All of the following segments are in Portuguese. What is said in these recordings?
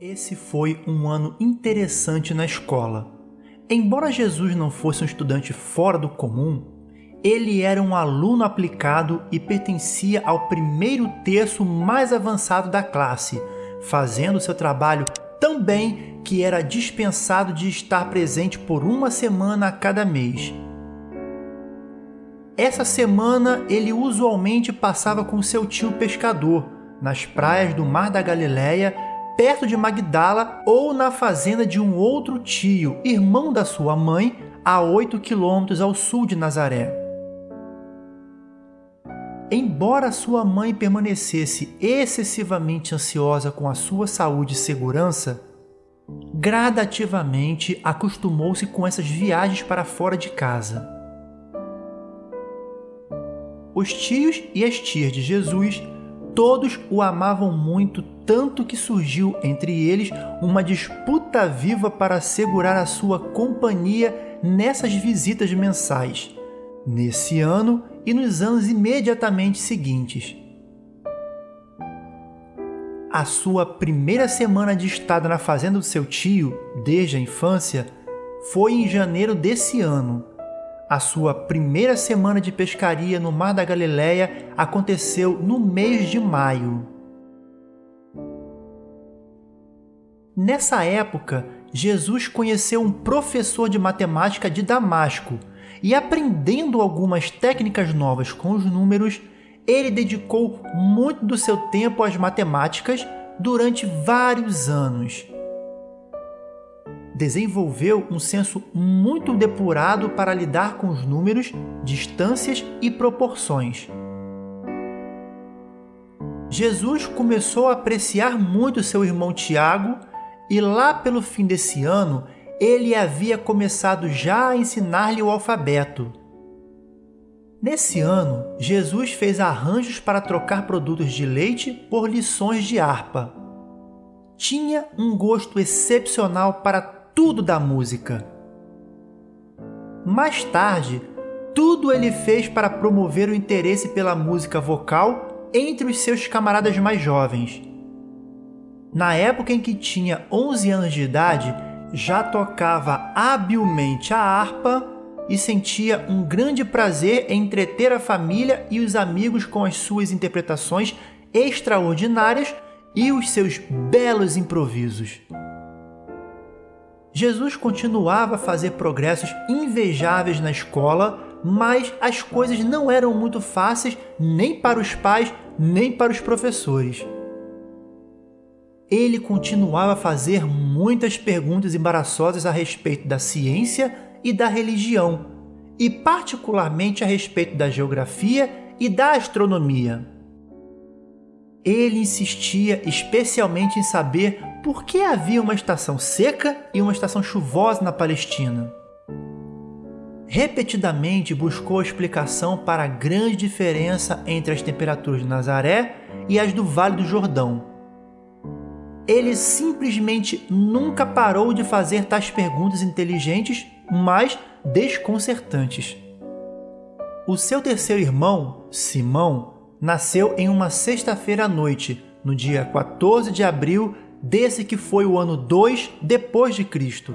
Esse foi um ano interessante na escola. Embora Jesus não fosse um estudante fora do comum, ele era um aluno aplicado e pertencia ao primeiro terço mais avançado da classe, fazendo seu trabalho tão bem que era dispensado de estar presente por uma semana a cada mês. Essa semana ele usualmente passava com seu tio pescador nas praias do Mar da Galileia, perto de Magdala ou na fazenda de um outro tio, irmão da sua mãe, a 8 quilômetros ao sul de Nazaré. Embora sua mãe permanecesse excessivamente ansiosa com a sua saúde e segurança, gradativamente acostumou-se com essas viagens para fora de casa. Os tios e as tias de Jesus todos o amavam muito, tanto que surgiu entre eles uma disputa viva para assegurar a sua companhia nessas visitas mensais, nesse ano e nos anos imediatamente seguintes. A sua primeira semana de estada na fazenda do seu tio, desde a infância, foi em janeiro desse ano a sua primeira semana de pescaria no Mar da Galileia aconteceu no mês de maio. Nessa época, Jesus conheceu um professor de matemática de Damasco e, aprendendo algumas técnicas novas com os números, ele dedicou muito do seu tempo às matemáticas durante vários anos desenvolveu um senso muito depurado para lidar com os números, distâncias e proporções. Jesus começou a apreciar muito seu irmão Tiago e lá pelo fim desse ano ele havia começado já a ensinar-lhe o alfabeto. Nesse ano, Jesus fez arranjos para trocar produtos de leite por lições de harpa. Tinha um gosto excepcional para tudo da música. Mais tarde, tudo ele fez para promover o interesse pela música vocal entre os seus camaradas mais jovens. Na época em que tinha 11 anos de idade, já tocava habilmente a harpa e sentia um grande prazer em entreter a família e os amigos com as suas interpretações extraordinárias e os seus belos improvisos. Jesus continuava a fazer progressos invejáveis na escola, mas as coisas não eram muito fáceis nem para os pais, nem para os professores. Ele continuava a fazer muitas perguntas embaraçosas a respeito da ciência e da religião, e particularmente a respeito da geografia e da astronomia. Ele insistia especialmente em saber por que havia uma estação seca e uma estação chuvosa na Palestina. Repetidamente buscou explicação para a grande diferença entre as temperaturas de Nazaré e as do Vale do Jordão. Ele simplesmente nunca parou de fazer tais perguntas inteligentes, mas desconcertantes. O seu terceiro irmão, Simão, nasceu em uma sexta-feira à noite, no dia 14 de abril desse que foi o ano 2 depois de Cristo.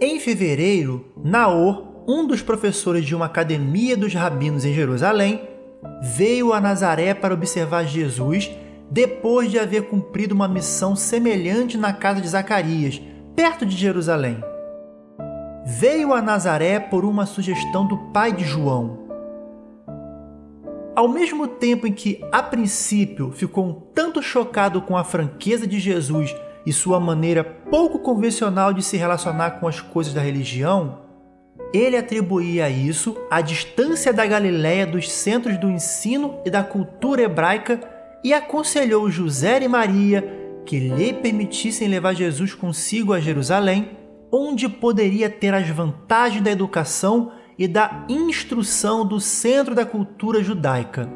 Em fevereiro, Naor, um dos professores de uma academia dos rabinos em Jerusalém, veio a Nazaré para observar Jesus depois de haver cumprido uma missão semelhante na casa de Zacarias, perto de Jerusalém. Veio a Nazaré por uma sugestão do pai de João, ao mesmo tempo em que, a princípio, ficou um tanto chocado com a franqueza de Jesus e sua maneira pouco convencional de se relacionar com as coisas da religião, ele atribuía isso à distância da Galiléia dos centros do ensino e da cultura hebraica e aconselhou José e Maria que lhe permitissem levar Jesus consigo a Jerusalém, onde poderia ter as vantagens da educação e da instrução do centro da cultura judaica.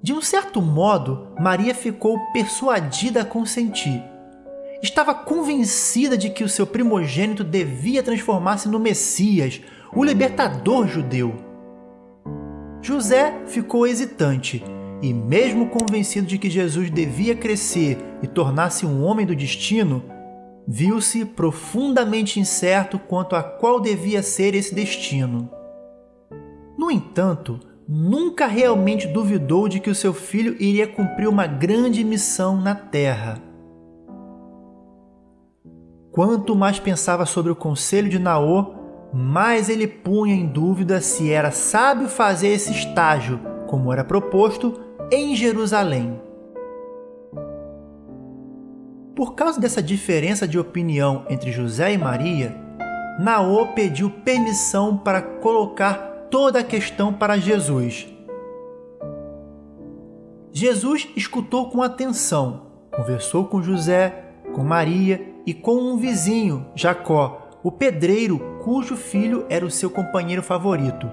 De um certo modo, Maria ficou persuadida a consentir. Estava convencida de que o seu primogênito devia transformar-se no Messias, o libertador judeu. José ficou hesitante e mesmo convencido de que Jesus devia crescer e tornar-se um homem do destino, viu-se profundamente incerto quanto a qual devia ser esse destino. No entanto, nunca realmente duvidou de que o seu filho iria cumprir uma grande missão na terra. Quanto mais pensava sobre o conselho de Naô, mais ele punha em dúvida se era sábio fazer esse estágio, como era proposto, em Jerusalém. Por causa dessa diferença de opinião entre José e Maria, Naô pediu permissão para colocar toda a questão para Jesus. Jesus escutou com atenção, conversou com José, com Maria e com um vizinho, Jacó, o pedreiro cujo filho era o seu companheiro favorito.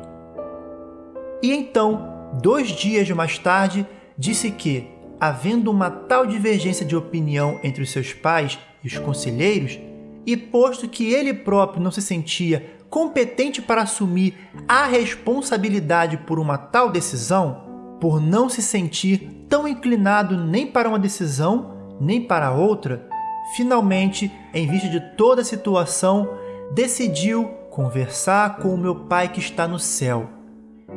E então dois dias mais tarde, disse que, havendo uma tal divergência de opinião entre os seus pais e os conselheiros, e posto que ele próprio não se sentia competente para assumir a responsabilidade por uma tal decisão, por não se sentir tão inclinado nem para uma decisão nem para outra, finalmente, em vista de toda a situação, decidiu conversar com o meu Pai que está no céu.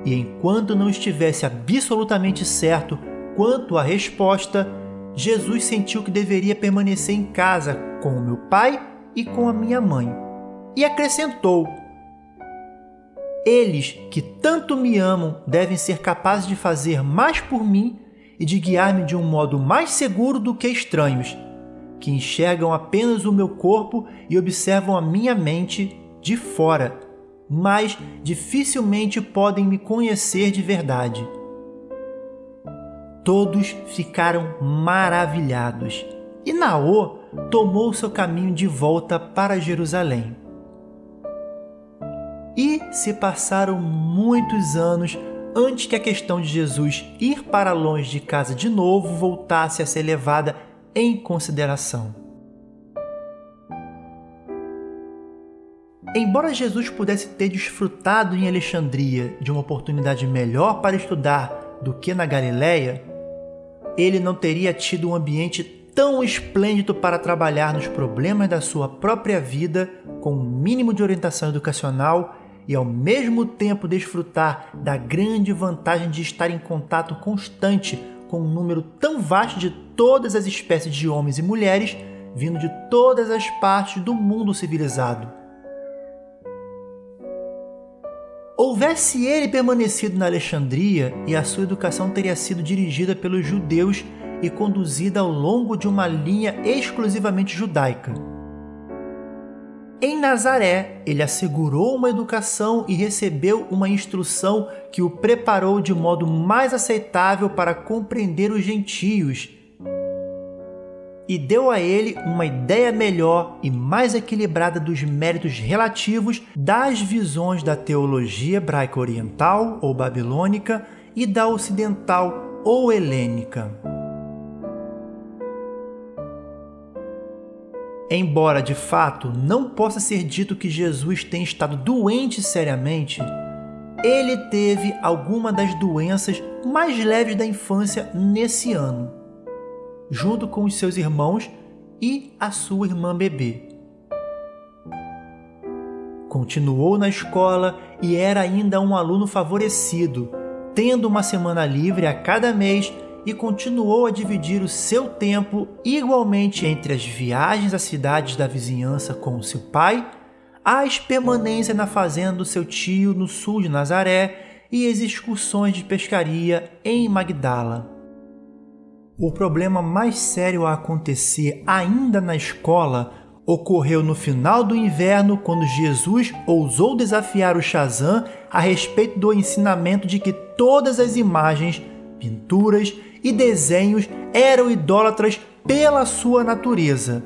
E enquanto não estivesse absolutamente certo quanto à resposta, Jesus sentiu que deveria permanecer em casa com o meu pai e com a minha mãe. E acrescentou: Eles que tanto me amam devem ser capazes de fazer mais por mim e de guiar-me de um modo mais seguro do que estranhos, que enxergam apenas o meu corpo e observam a minha mente de fora mas dificilmente podem me conhecer de verdade. Todos ficaram maravilhados e Naô tomou seu caminho de volta para Jerusalém. E se passaram muitos anos antes que a questão de Jesus ir para longe de casa de novo voltasse a ser levada em consideração. Embora Jesus pudesse ter desfrutado em Alexandria de uma oportunidade melhor para estudar do que na Galiléia, ele não teria tido um ambiente tão esplêndido para trabalhar nos problemas da sua própria vida com um mínimo de orientação educacional e ao mesmo tempo desfrutar da grande vantagem de estar em contato constante com um número tão vasto de todas as espécies de homens e mulheres vindo de todas as partes do mundo civilizado. Houvesse ele permanecido na Alexandria e a sua educação teria sido dirigida pelos judeus e conduzida ao longo de uma linha exclusivamente judaica. Em Nazaré, ele assegurou uma educação e recebeu uma instrução que o preparou de modo mais aceitável para compreender os gentios e deu a ele uma ideia melhor e mais equilibrada dos méritos relativos das visões da teologia hebraica oriental ou babilônica e da ocidental ou helênica. Embora de fato não possa ser dito que Jesus tenha estado doente seriamente, ele teve alguma das doenças mais leves da infância nesse ano junto com os seus irmãos e a sua irmã bebê. Continuou na escola e era ainda um aluno favorecido, tendo uma semana livre a cada mês e continuou a dividir o seu tempo igualmente entre as viagens às cidades da vizinhança com seu pai, as permanências na fazenda do seu tio no sul de Nazaré e as excursões de pescaria em Magdala. O problema mais sério a acontecer ainda na escola ocorreu no final do inverno, quando Jesus ousou desafiar o Shazam a respeito do ensinamento de que todas as imagens, pinturas e desenhos eram idólatras pela sua natureza.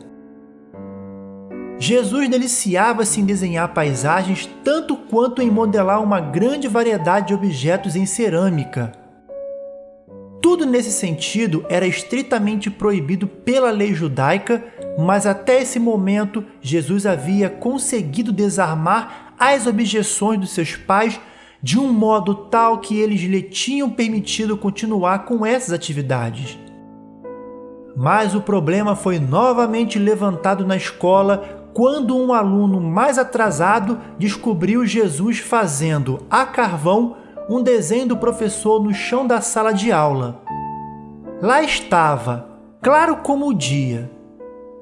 Jesus deliciava-se em desenhar paisagens tanto quanto em modelar uma grande variedade de objetos em cerâmica. Tudo nesse sentido era estritamente proibido pela lei judaica, mas até esse momento Jesus havia conseguido desarmar as objeções dos seus pais de um modo tal que eles lhe tinham permitido continuar com essas atividades. Mas o problema foi novamente levantado na escola quando um aluno mais atrasado descobriu Jesus fazendo a carvão um desenho do professor no chão da sala de aula. Lá estava, claro como o dia.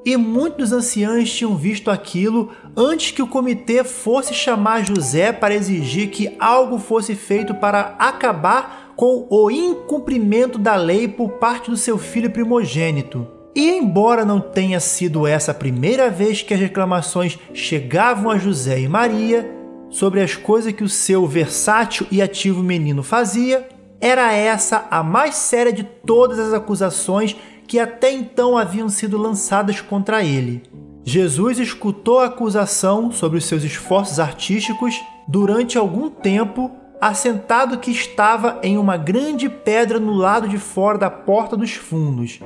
E muitos anciãos tinham visto aquilo antes que o comitê fosse chamar José para exigir que algo fosse feito para acabar com o incumprimento da lei por parte do seu filho primogênito. E embora não tenha sido essa a primeira vez que as reclamações chegavam a José e Maria sobre as coisas que o seu versátil e ativo menino fazia, era essa a mais séria de todas as acusações que até então haviam sido lançadas contra ele. Jesus escutou a acusação sobre os seus esforços artísticos durante algum tempo, assentado que estava em uma grande pedra no lado de fora da porta dos fundos,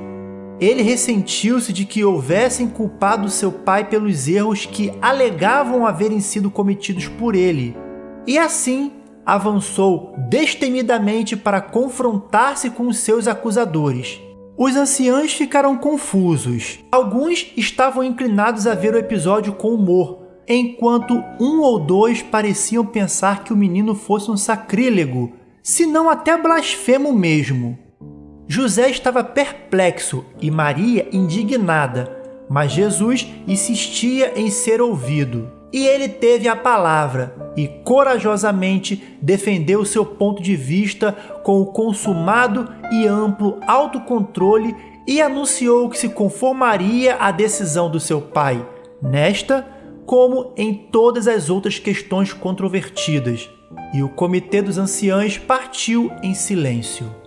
ele ressentiu-se de que houvessem culpado seu pai pelos erros que alegavam haverem sido cometidos por ele, e assim avançou destemidamente para confrontar-se com os seus acusadores. Os anciãos ficaram confusos. Alguns estavam inclinados a ver o episódio com humor, enquanto um ou dois pareciam pensar que o menino fosse um sacrílego, se não até blasfemo mesmo. José estava perplexo e Maria indignada, mas Jesus insistia em ser ouvido. E ele teve a palavra e corajosamente defendeu seu ponto de vista com o consumado e amplo autocontrole e anunciou que se conformaria à decisão do seu pai, nesta como em todas as outras questões controvertidas. E o comitê dos anciãos partiu em silêncio.